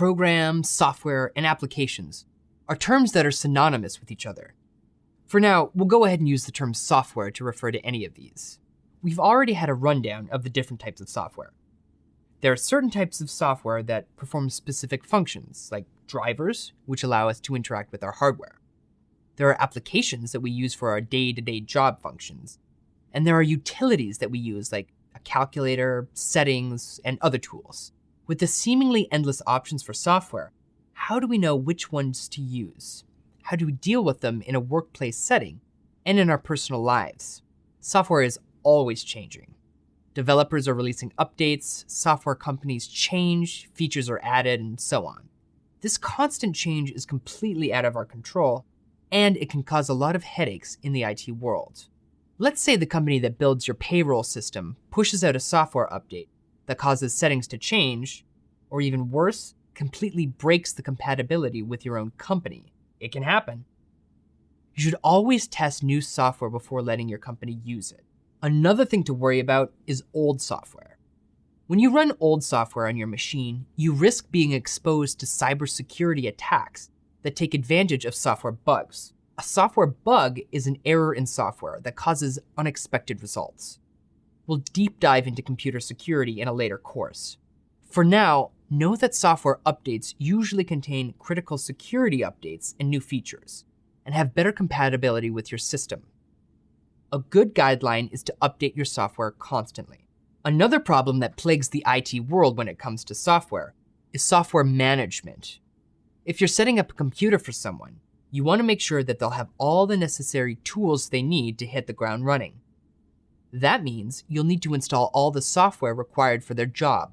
Program, software, and applications are terms that are synonymous with each other. For now, we'll go ahead and use the term software to refer to any of these. We've already had a rundown of the different types of software. There are certain types of software that perform specific functions, like drivers, which allow us to interact with our hardware. There are applications that we use for our day to day job functions. And there are utilities that we use, like a calculator, settings, and other tools. With the seemingly endless options for software, how do we know which ones to use? How do we deal with them in a workplace setting and in our personal lives? Software is always changing. Developers are releasing updates, software companies change, features are added, and so on. This constant change is completely out of our control, and it can cause a lot of headaches in the IT world. Let's say the company that builds your payroll system pushes out a software update that causes settings to change, or even worse, completely breaks the compatibility with your own company. It can happen. You should always test new software before letting your company use it. Another thing to worry about is old software. When you run old software on your machine, you risk being exposed to cybersecurity attacks that take advantage of software bugs. A software bug is an error in software that causes unexpected results. We'll deep dive into computer security in a later course. For now, know that software updates usually contain critical security updates and new features, and have better compatibility with your system. A good guideline is to update your software constantly. Another problem that plagues the IT world when it comes to software is software management. If you're setting up a computer for someone, you want to make sure that they'll have all the necessary tools they need to hit the ground running. That means you'll need to install all the software required for their job.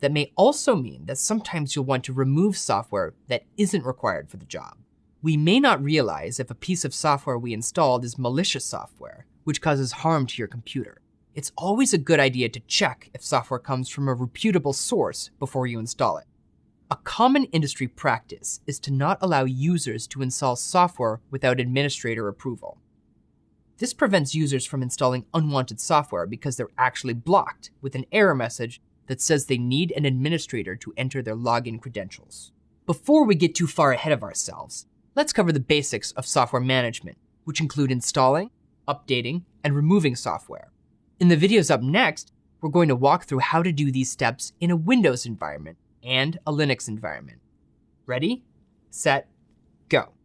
That may also mean that sometimes you'll want to remove software that isn't required for the job. We may not realize if a piece of software we installed is malicious software, which causes harm to your computer. It's always a good idea to check if software comes from a reputable source before you install it. A common industry practice is to not allow users to install software without administrator approval. This prevents users from installing unwanted software because they're actually blocked with an error message that says they need an administrator to enter their login credentials. Before we get too far ahead of ourselves, let's cover the basics of software management, which include installing, updating, and removing software. In the videos up next, we're going to walk through how to do these steps in a Windows environment and a Linux environment. Ready, set, go.